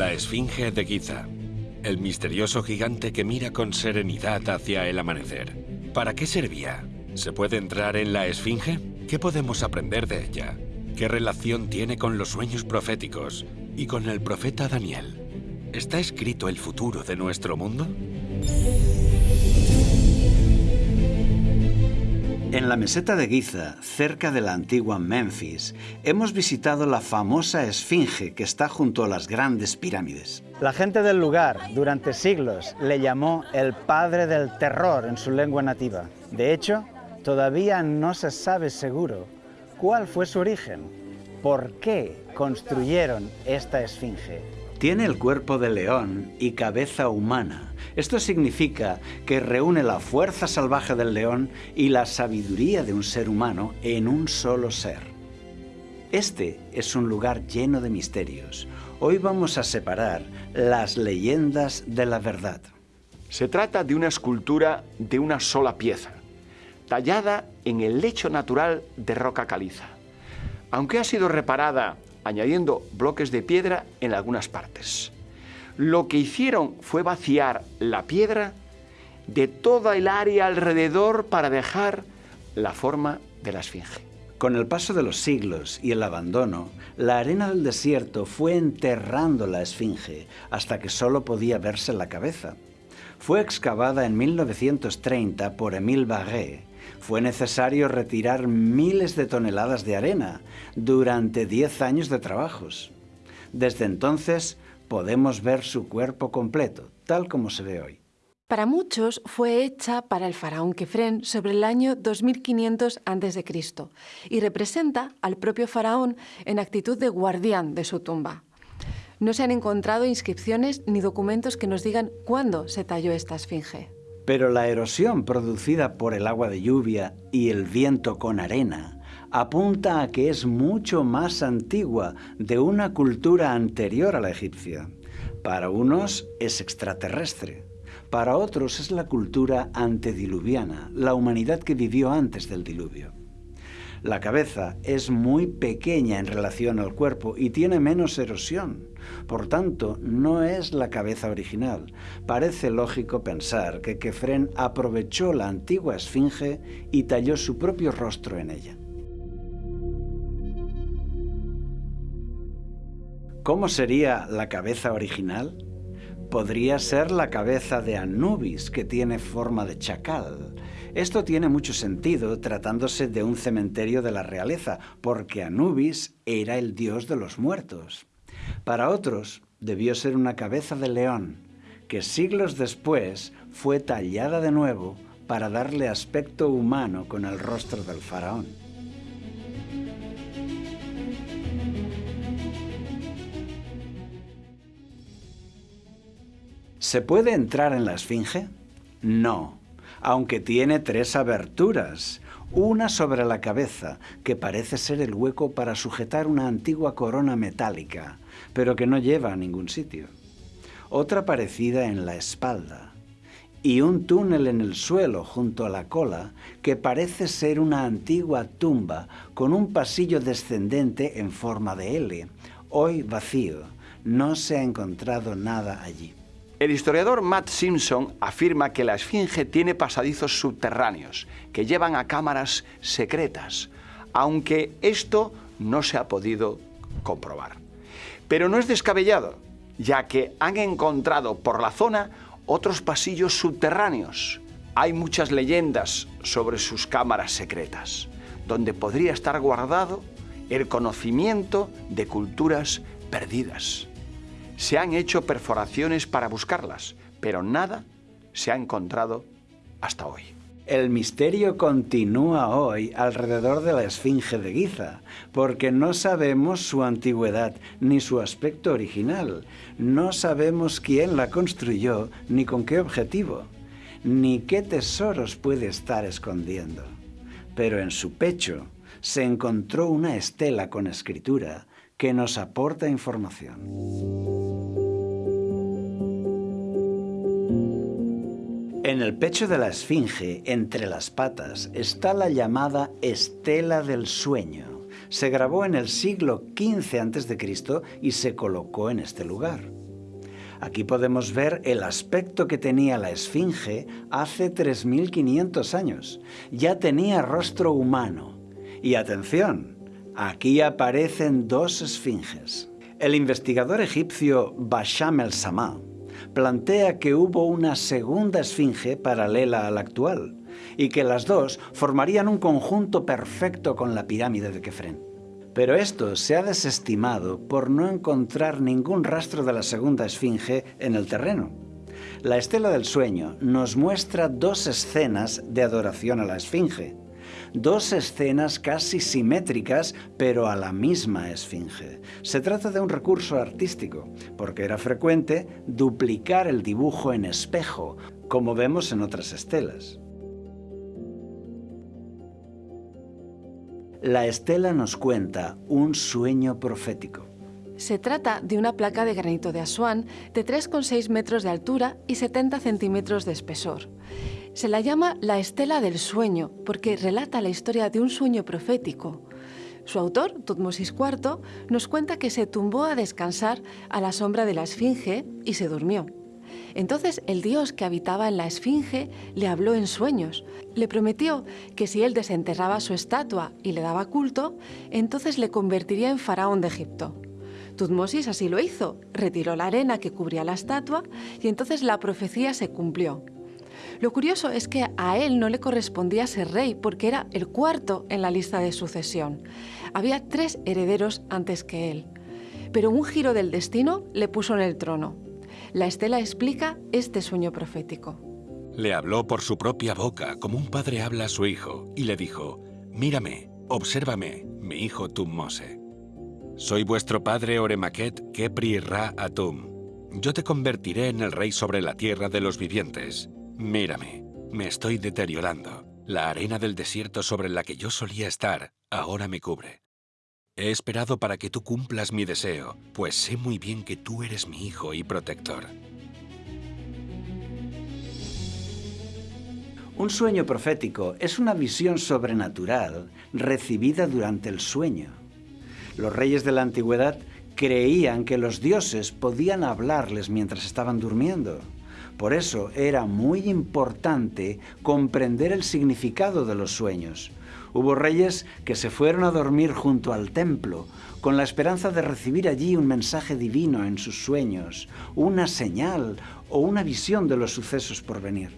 La Esfinge de Giza. El misterioso gigante que mira con serenidad hacia el amanecer. ¿Para qué servía? ¿Se puede entrar en la Esfinge? ¿Qué podemos aprender de ella? ¿Qué relación tiene con los sueños proféticos y con el profeta Daniel? ¿Está escrito el futuro de nuestro mundo? En la meseta de Giza, cerca de la antigua Memphis, hemos visitado la famosa Esfinge que está junto a las grandes pirámides. La gente del lugar, durante siglos, le llamó el padre del terror en su lengua nativa. De hecho, todavía no se sabe seguro cuál fue su origen, por qué construyeron esta Esfinge. Tiene el cuerpo de león y cabeza humana. Esto significa que reúne la fuerza salvaje del león y la sabiduría de un ser humano en un solo ser. Este es un lugar lleno de misterios. Hoy vamos a separar las leyendas de la verdad. Se trata de una escultura de una sola pieza, tallada en el lecho natural de roca caliza. Aunque ha sido reparada añadiendo bloques de piedra en algunas partes. Lo que hicieron fue vaciar la piedra de toda el área alrededor para dejar la forma de la esfinge. Con el paso de los siglos y el abandono, la arena del desierto fue enterrando la esfinge hasta que solo podía verse la cabeza. Fue excavada en 1930 por Émile Barré fue necesario retirar miles de toneladas de arena durante 10 años de trabajos. Desde entonces podemos ver su cuerpo completo, tal como se ve hoy. Para muchos fue hecha para el faraón Kefren sobre el año 2500 a.C. y representa al propio faraón en actitud de guardián de su tumba. No se han encontrado inscripciones ni documentos que nos digan cuándo se talló esta esfinge. Pero la erosión producida por el agua de lluvia y el viento con arena apunta a que es mucho más antigua de una cultura anterior a la egipcia. Para unos es extraterrestre, para otros es la cultura antediluviana, la humanidad que vivió antes del diluvio. La cabeza es muy pequeña en relación al cuerpo y tiene menos erosión. Por tanto, no es la cabeza original. Parece lógico pensar que Kefren aprovechó la antigua esfinge y talló su propio rostro en ella. ¿Cómo sería la cabeza original? Podría ser la cabeza de Anubis, que tiene forma de chacal. Esto tiene mucho sentido tratándose de un cementerio de la realeza, porque Anubis era el dios de los muertos. Para otros, debió ser una cabeza de león, que siglos después fue tallada de nuevo para darle aspecto humano con el rostro del faraón. ¿Se puede entrar en la esfinge? No, aunque tiene tres aberturas. Una sobre la cabeza, que parece ser el hueco para sujetar una antigua corona metálica, pero que no lleva a ningún sitio. Otra parecida en la espalda. Y un túnel en el suelo junto a la cola que parece ser una antigua tumba con un pasillo descendente en forma de L, hoy vacío. No se ha encontrado nada allí. El historiador Matt Simpson afirma que la Esfinge tiene pasadizos subterráneos que llevan a cámaras secretas, aunque esto no se ha podido comprobar. Pero no es descabellado, ya que han encontrado por la zona otros pasillos subterráneos. Hay muchas leyendas sobre sus cámaras secretas, donde podría estar guardado el conocimiento de culturas perdidas. Se han hecho perforaciones para buscarlas, pero nada se ha encontrado hasta hoy. El misterio continúa hoy alrededor de la Esfinge de Giza, porque no sabemos su antigüedad ni su aspecto original. No sabemos quién la construyó ni con qué objetivo, ni qué tesoros puede estar escondiendo. Pero en su pecho se encontró una estela con escritura que nos aporta información. En el pecho de la esfinge, entre las patas, está la llamada Estela del Sueño. Se grabó en el siglo XV a.C. y se colocó en este lugar. Aquí podemos ver el aspecto que tenía la esfinge hace 3.500 años. Ya tenía rostro humano. Y atención, aquí aparecen dos esfinges. El investigador egipcio Basham el-Samá plantea que hubo una segunda esfinge paralela a la actual y que las dos formarían un conjunto perfecto con la pirámide de Kefren. Pero esto se ha desestimado por no encontrar ningún rastro de la segunda esfinge en el terreno. La estela del sueño nos muestra dos escenas de adoración a la esfinge. Dos escenas casi simétricas, pero a la misma esfinge. Se trata de un recurso artístico, porque era frecuente duplicar el dibujo en espejo, como vemos en otras estelas. La estela nos cuenta un sueño profético. Se trata de una placa de granito de Asuán de 3,6 metros de altura y 70 centímetros de espesor. Se la llama la estela del sueño porque relata la historia de un sueño profético. Su autor, Tutmosis IV, nos cuenta que se tumbó a descansar a la sombra de la esfinge y se durmió. Entonces el dios que habitaba en la esfinge le habló en sueños. Le prometió que si él desenterraba su estatua y le daba culto, entonces le convertiría en faraón de Egipto. Tutmosis así lo hizo, retiró la arena que cubría la estatua y entonces la profecía se cumplió. Lo curioso es que a él no le correspondía ser rey porque era el cuarto en la lista de sucesión. Había tres herederos antes que él. Pero un giro del destino le puso en el trono. La estela explica este sueño profético. Le habló por su propia boca, como un padre habla a su hijo, y le dijo, Mírame, obsérvame, mi hijo Tummose. Soy vuestro padre Oremaquet Kepri Ra Atum. Yo te convertiré en el rey sobre la tierra de los vivientes. Mírame, me estoy deteriorando. La arena del desierto sobre la que yo solía estar ahora me cubre. He esperado para que tú cumplas mi deseo, pues sé muy bien que tú eres mi hijo y protector. Un sueño profético es una visión sobrenatural recibida durante el sueño. Los reyes de la antigüedad creían que los dioses podían hablarles mientras estaban durmiendo. Por eso era muy importante comprender el significado de los sueños. Hubo reyes que se fueron a dormir junto al templo con la esperanza de recibir allí un mensaje divino en sus sueños, una señal o una visión de los sucesos por venir.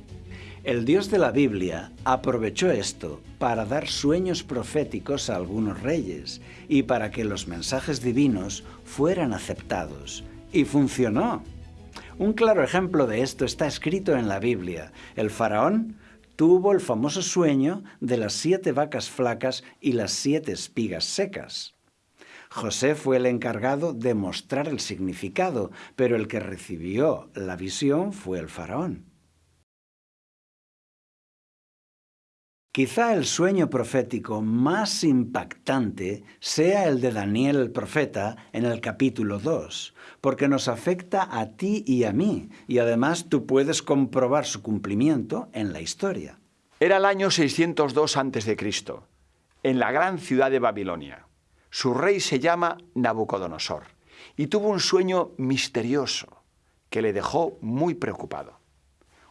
El Dios de la Biblia aprovechó esto para dar sueños proféticos a algunos reyes y para que los mensajes divinos fueran aceptados. Y funcionó. Un claro ejemplo de esto está escrito en la Biblia. El faraón tuvo el famoso sueño de las siete vacas flacas y las siete espigas secas. José fue el encargado de mostrar el significado, pero el que recibió la visión fue el faraón. Quizá el sueño profético más impactante sea el de Daniel el profeta en el capítulo 2, porque nos afecta a ti y a mí, y además tú puedes comprobar su cumplimiento en la historia. Era el año 602 a.C., en la gran ciudad de Babilonia. Su rey se llama Nabucodonosor y tuvo un sueño misterioso que le dejó muy preocupado.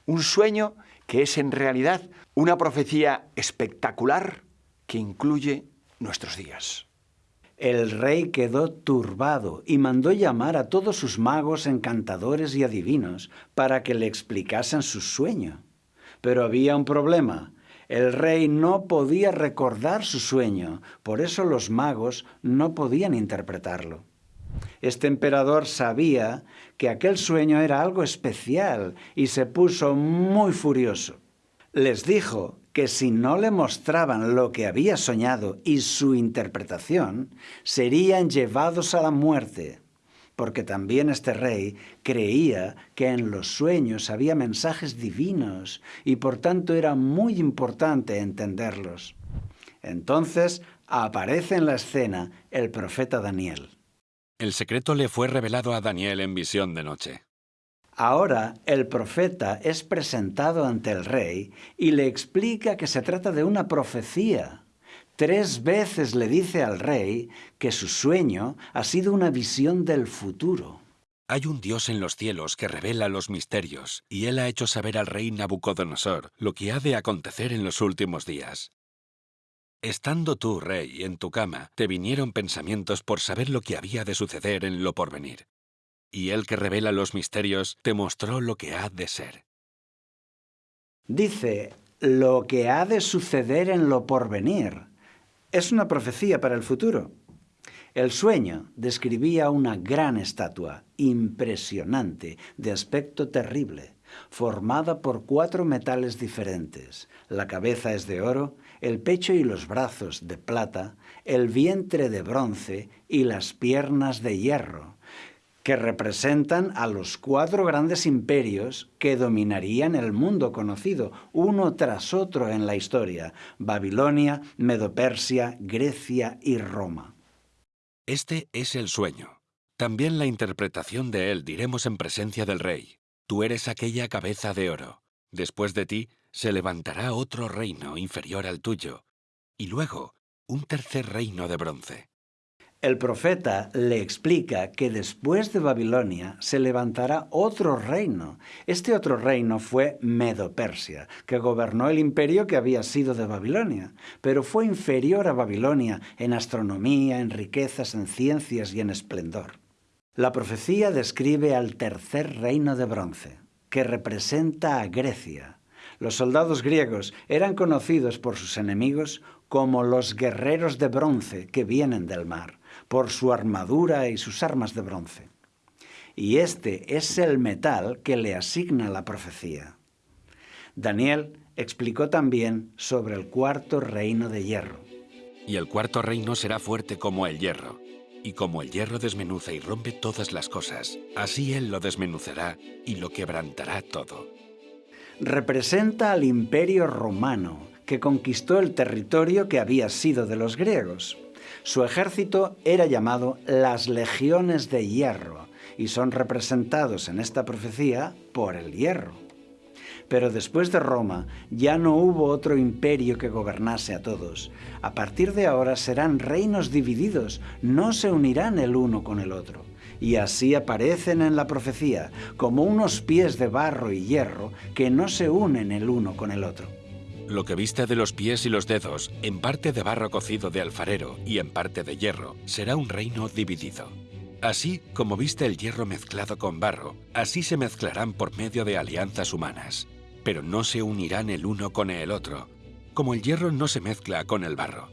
Un sueño que es en realidad una profecía espectacular que incluye nuestros días. El rey quedó turbado y mandó llamar a todos sus magos, encantadores y adivinos para que le explicasen su sueño. Pero había un problema. El rey no podía recordar su sueño, por eso los magos no podían interpretarlo. Este emperador sabía que aquel sueño era algo especial y se puso muy furioso. Les dijo que si no le mostraban lo que había soñado y su interpretación, serían llevados a la muerte, porque también este rey creía que en los sueños había mensajes divinos y por tanto era muy importante entenderlos. Entonces aparece en la escena el profeta Daniel. El secreto le fue revelado a Daniel en visión de noche. Ahora el profeta es presentado ante el rey y le explica que se trata de una profecía. Tres veces le dice al rey que su sueño ha sido una visión del futuro. Hay un Dios en los cielos que revela los misterios, y él ha hecho saber al rey Nabucodonosor lo que ha de acontecer en los últimos días. Estando tú, rey, en tu cama, te vinieron pensamientos por saber lo que había de suceder en lo porvenir. Y él que revela los misterios te mostró lo que ha de ser. Dice, lo que ha de suceder en lo porvenir. Es una profecía para el futuro. El sueño describía una gran estatua, impresionante, de aspecto terrible, formada por cuatro metales diferentes. La cabeza es de oro, el pecho y los brazos de plata, el vientre de bronce y las piernas de hierro, que representan a los cuatro grandes imperios que dominarían el mundo conocido, uno tras otro en la historia, Babilonia, Medopersia, Grecia y Roma. Este es el sueño. También la interpretación de él diremos en presencia del rey. Tú eres aquella cabeza de oro. Después de ti se levantará otro reino inferior al tuyo, y luego un tercer reino de bronce. El profeta le explica que después de Babilonia se levantará otro reino. Este otro reino fue Medo-Persia, que gobernó el imperio que había sido de Babilonia, pero fue inferior a Babilonia en astronomía, en riquezas, en ciencias y en esplendor. La profecía describe al tercer reino de bronce, que representa a Grecia. Los soldados griegos eran conocidos por sus enemigos como los guerreros de bronce que vienen del mar por su armadura y sus armas de bronce. Y este es el metal que le asigna la profecía. Daniel explicó también sobre el cuarto reino de hierro. Y el cuarto reino será fuerte como el hierro. Y como el hierro desmenuza y rompe todas las cosas, así él lo desmenuzará y lo quebrantará todo. Representa al imperio romano, que conquistó el territorio que había sido de los griegos. Su ejército era llamado las legiones de hierro y son representados en esta profecía por el hierro. Pero después de Roma ya no hubo otro imperio que gobernase a todos. A partir de ahora serán reinos divididos, no se unirán el uno con el otro. Y así aparecen en la profecía como unos pies de barro y hierro que no se unen el uno con el otro. Lo que viste de los pies y los dedos, en parte de barro cocido de alfarero y en parte de hierro, será un reino dividido. Así como viste el hierro mezclado con barro, así se mezclarán por medio de alianzas humanas, pero no se unirán el uno con el otro, como el hierro no se mezcla con el barro.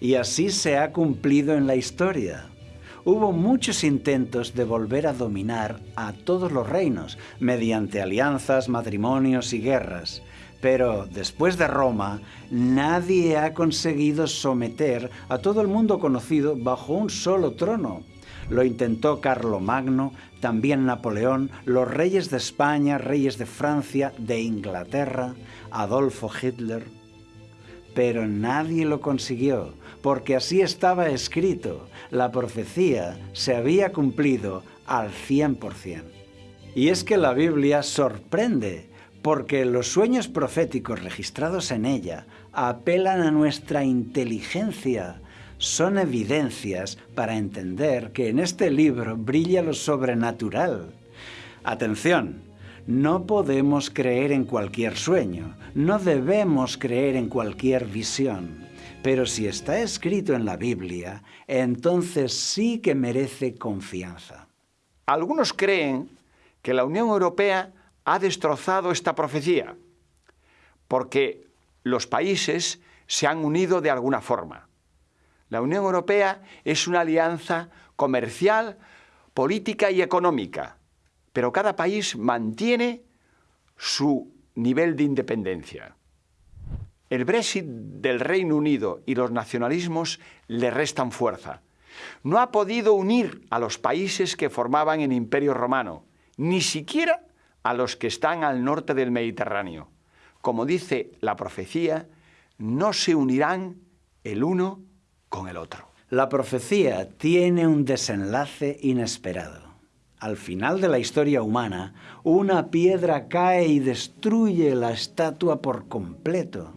Y así se ha cumplido en la historia. Hubo muchos intentos de volver a dominar a todos los reinos mediante alianzas, matrimonios y guerras, pero después de Roma, nadie ha conseguido someter a todo el mundo conocido bajo un solo trono. Lo intentó Carlomagno, también Napoleón, los reyes de España, reyes de Francia, de Inglaterra, Adolfo Hitler. Pero nadie lo consiguió, porque así estaba escrito. La profecía se había cumplido al 100%. Y es que la Biblia sorprende porque los sueños proféticos registrados en ella apelan a nuestra inteligencia, son evidencias para entender que en este libro brilla lo sobrenatural. Atención, no podemos creer en cualquier sueño, no debemos creer en cualquier visión, pero si está escrito en la Biblia, entonces sí que merece confianza. Algunos creen que la Unión Europea ha destrozado esta profecía, porque los países se han unido de alguna forma. La Unión Europea es una alianza comercial, política y económica, pero cada país mantiene su nivel de independencia. El Brexit del Reino Unido y los nacionalismos le restan fuerza. No ha podido unir a los países que formaban el Imperio Romano, ni siquiera a los que están al norte del Mediterráneo. Como dice la profecía, no se unirán el uno con el otro. La profecía tiene un desenlace inesperado. Al final de la historia humana, una piedra cae y destruye la estatua por completo.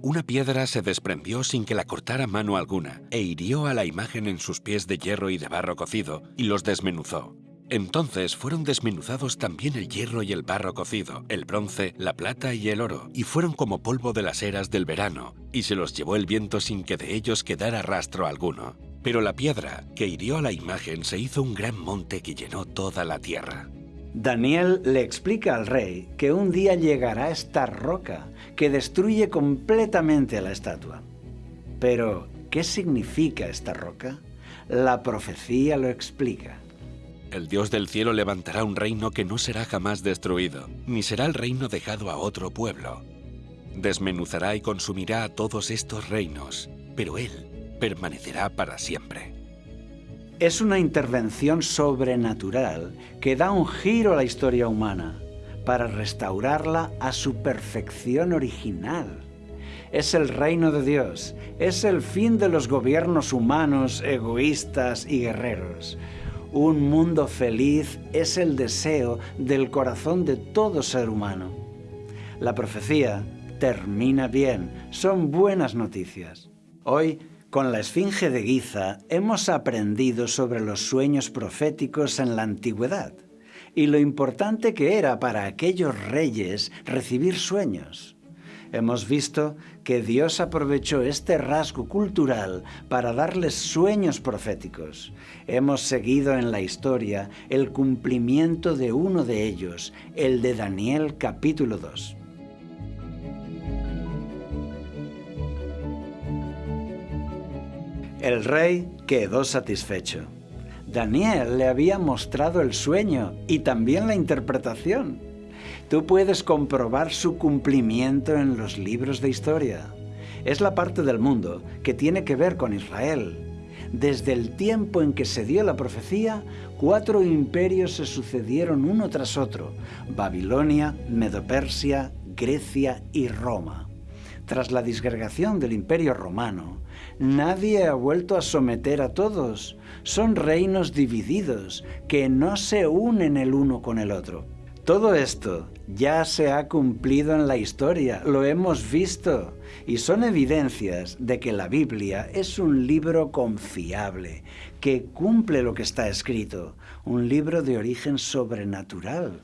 Una piedra se desprendió sin que la cortara mano alguna e hirió a la imagen en sus pies de hierro y de barro cocido y los desmenuzó. Entonces fueron desmenuzados también el hierro y el barro cocido, el bronce, la plata y el oro, y fueron como polvo de las eras del verano, y se los llevó el viento sin que de ellos quedara rastro alguno. Pero la piedra que hirió a la imagen se hizo un gran monte que llenó toda la tierra. Daniel le explica al rey que un día llegará esta roca que destruye completamente la estatua. Pero, ¿qué significa esta roca? La profecía lo explica. El Dios del cielo levantará un reino que no será jamás destruido, ni será el reino dejado a otro pueblo. Desmenuzará y consumirá a todos estos reinos, pero Él permanecerá para siempre. Es una intervención sobrenatural que da un giro a la historia humana para restaurarla a su perfección original. Es el reino de Dios, es el fin de los gobiernos humanos, egoístas y guerreros. Un mundo feliz es el deseo del corazón de todo ser humano. La profecía termina bien, son buenas noticias. Hoy, con la Esfinge de Giza, hemos aprendido sobre los sueños proféticos en la antigüedad y lo importante que era para aquellos reyes recibir sueños hemos visto que Dios aprovechó este rasgo cultural para darles sueños proféticos. Hemos seguido en la historia el cumplimiento de uno de ellos, el de Daniel capítulo 2. El rey quedó satisfecho. Daniel le había mostrado el sueño y también la interpretación. Tú puedes comprobar su cumplimiento en los libros de historia. Es la parte del mundo que tiene que ver con Israel. Desde el tiempo en que se dio la profecía, cuatro imperios se sucedieron uno tras otro, Babilonia, Medopersia, Grecia y Roma. Tras la disgregación del imperio romano, nadie ha vuelto a someter a todos. Son reinos divididos que no se unen el uno con el otro. Todo esto ya se ha cumplido en la historia, lo hemos visto, y son evidencias de que la Biblia es un libro confiable, que cumple lo que está escrito, un libro de origen sobrenatural.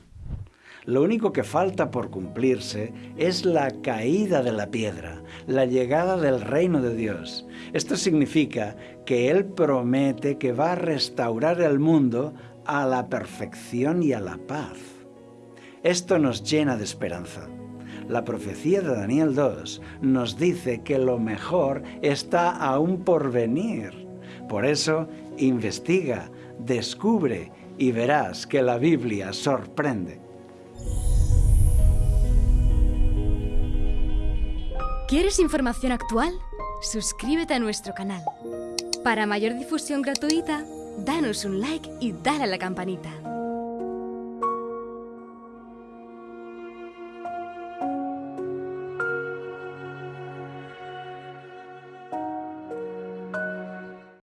Lo único que falta por cumplirse es la caída de la piedra, la llegada del reino de Dios. Esto significa que Él promete que va a restaurar el mundo a la perfección y a la paz. Esto nos llena de esperanza. La profecía de Daniel 2 nos dice que lo mejor está aún por venir. Por eso, investiga, descubre y verás que la Biblia sorprende. ¿Quieres información actual? Suscríbete a nuestro canal. Para mayor difusión gratuita, danos un like y dale a la campanita.